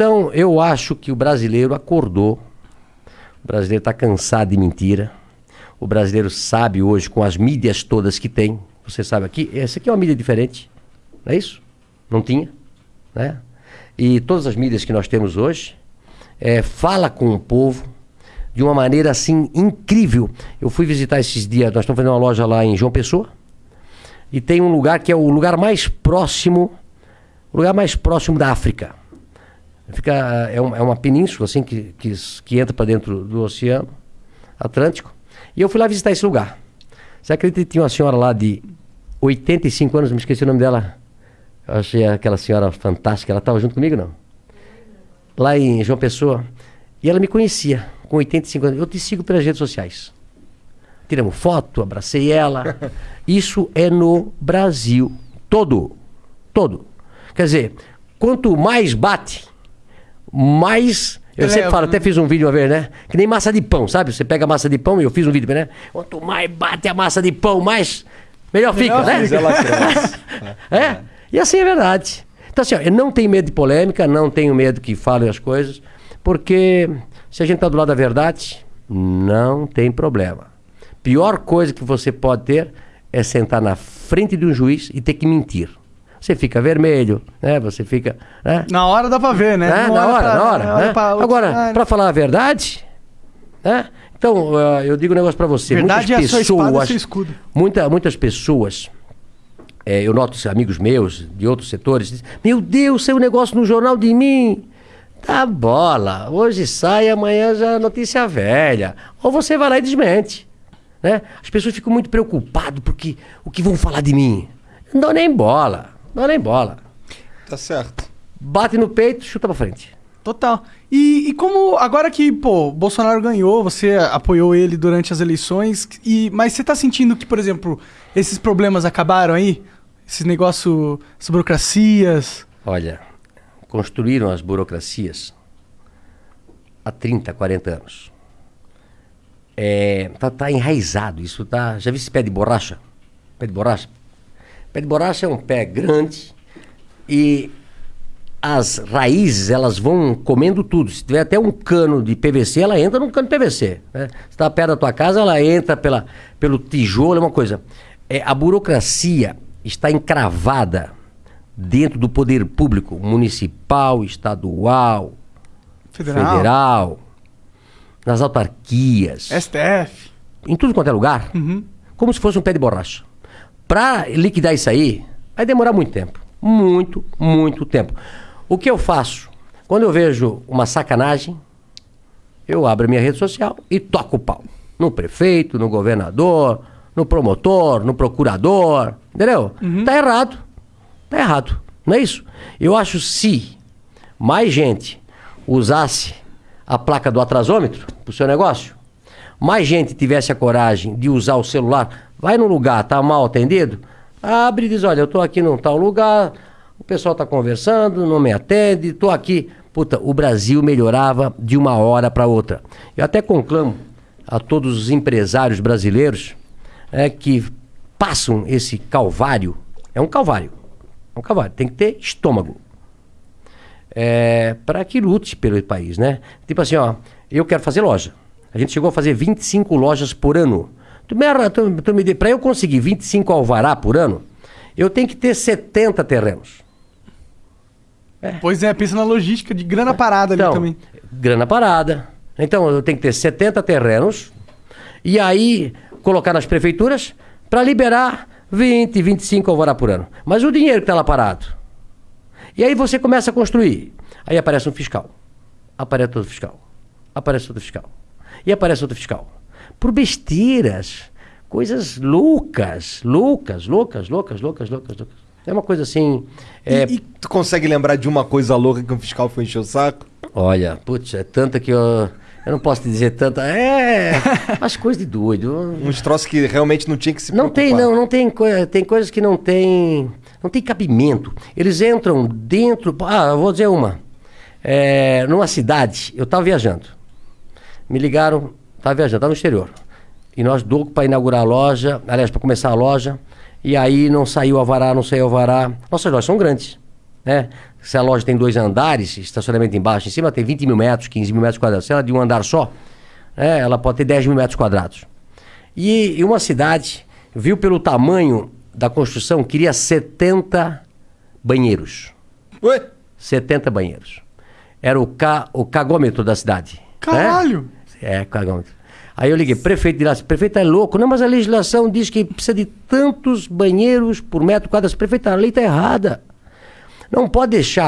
Então, eu acho que o brasileiro acordou. O brasileiro está cansado de mentira. O brasileiro sabe hoje, com as mídias todas que tem, você sabe aqui, essa aqui é uma mídia diferente, não é isso? Não tinha, né? E todas as mídias que nós temos hoje, é, fala com o povo de uma maneira assim incrível. Eu fui visitar esses dias, nós estamos fazendo uma loja lá em João Pessoa, e tem um lugar que é o lugar mais próximo, o lugar mais próximo da África. Fica, é, um, é uma península assim que, que, que entra para dentro do Oceano Atlântico. E eu fui lá visitar esse lugar. Você acredita que tinha uma senhora lá de 85 anos, me esqueci o nome dela. Eu achei aquela senhora fantástica. Ela estava junto comigo, não? Lá em João Pessoa. E ela me conhecia, com 85 anos. Eu te sigo pelas redes sociais. Tiramos foto, abracei ela. Isso é no Brasil todo. Todo. Quer dizer, quanto mais bate, mais. Eu Ele sempre é- falo, até fiz um vídeo uma vez, né? Que nem massa de pão, sabe? Você pega a massa de pão e eu fiz um vídeo, né? Quanto mais bate a massa de pão, mais. Melhor, fica, né? Cresce. É? E assim é verdade. Então, assim, ó, eu não tenho medo de polêmica, não tenho medo que falem as coisas, porque se a gente está do lado da verdade, não tem problema. Pior coisa que você pode ter é sentar na frente de um juiz e ter que mentir. Você fica vermelho, né? Você fica. Né? Na hora dá pra ver, né? Né? Na hora, pra- na hora. olha né? pra Agora, para falar a verdade, né? Então, ah, eu digo um negócio para você. Verdade é a Muitas sua espada, pessoas, seu escudo. muita, muitas pessoas, é, eu noto amigos meus de outros setores, dizem, meu Deus, saiu um negócio no jornal de mim. Tá bola, hoje sai, amanhã já é notícia velha. Ou você vai lá e desmente. Né? As pessoas ficam muito preocupadas porque o que vão falar de mim. Não dou nem bola, não dou nem bola. Tá certo. Bate no peito, chuta pra frente. Total. E, e como agora que, pô, Bolsonaro ganhou, você apoiou ele durante as eleições, e mas você tá sentindo que, por exemplo, esses problemas acabaram aí? Esses negócios, as burocracias. Olha, construíram as burocracias há 30, 40 anos. É, tá, tá enraizado isso, tá? Já viu esse pé de borracha? Pé de borracha? Pé de borracha é um pé grande e as raízes elas vão comendo tudo. Se tiver até um cano de PVC, ela entra num cano de PVC. Né? Se está perto da tua casa, ela entra pela, pelo tijolo, é uma coisa. É, a burocracia está encravada dentro do poder público municipal, estadual, Federal. federal, nas autarquias, STF. em tudo quanto é lugar, como se fosse um pé de borracha. Para liquidar isso aí, vai demorar muito tempo. Muito, muito tempo. O que eu faço? Quando eu vejo uma sacanagem, eu abro a minha rede social e toco o pau. No prefeito, no governador, no promotor, no procurador. Entendeu? Tá errado. Tá errado. Não é isso? Eu acho se mais gente usasse a placa do atrasômetro pro seu negócio, mais gente tivesse a coragem de usar o celular, vai num lugar, tá mal atendido, abre e diz, olha, eu tô aqui num tal lugar, o pessoal tá conversando, não me atende, tô aqui. Puta, o Brasil melhorava de uma hora para outra. Eu até conclamo a todos os empresários brasileiros é, que passam esse calvário. É um calvário. É um calvário. Tem que ter estômago é, para que lute pelo país, né? Tipo assim, ó, eu quero fazer loja. A gente chegou a fazer 25 lojas por ano. Tu me, tu, tu me para eu conseguir 25 alvará por ano, eu tenho que ter 70 terrenos. Pois é, pensa na logística de grana parada ali Então, também. grana parada. Então, eu tenho que ter 70 terrenos e aí colocar nas prefeituras para liberar 20, 25 alvará por ano. Mas o dinheiro que está lá parado. E aí você começa a construir. Aí aparece um fiscal. Aparece outro fiscal. Aparece outro fiscal. E aparece outro fiscal. Por besteiras. Coisas loucas. Loucas, loucas, loucas, loucas, loucas, loucas. É uma coisa assim. é, E, e tu consegue lembrar de uma coisa louca que um fiscal foi encher o saco? Olha, putz, é tanta que eu. Eu não posso te dizer tanta. É. As coisas de doido. Uns troços que realmente não tinha que se Não tem, preocupar. não, não tem coisa. Tem coisas que não tem. Não tem cabimento. Eles entram dentro. Ah, eu vou dizer uma. É, numa cidade, eu estava viajando. Me ligaram, estava viajando, estava no exterior. E nós dou para inaugurar a loja, aliás, para começar a loja. E aí não saiu o alvará, não saiu o alvará. Nossas lojas são grandes. né? Se a loja tem dois andares, estacionamento embaixo, em cima tem 20 mil metros, 15 mil metros quadrados. Se ela é de um andar só, né, ela pode ter 10 mil metros quadrados. E, e uma cidade viu pelo tamanho da construção, queria 70 banheiros. Ué? 70 banheiros. Era o, ca, o cagômetro da cidade. né? É, cagômetro. Aí eu liguei, prefeito de lá, prefeito é louco. Não, mas a legislação diz que precisa de tantos banheiros por metro quadrado. Prefeito, a lei está errada. Não pode deixar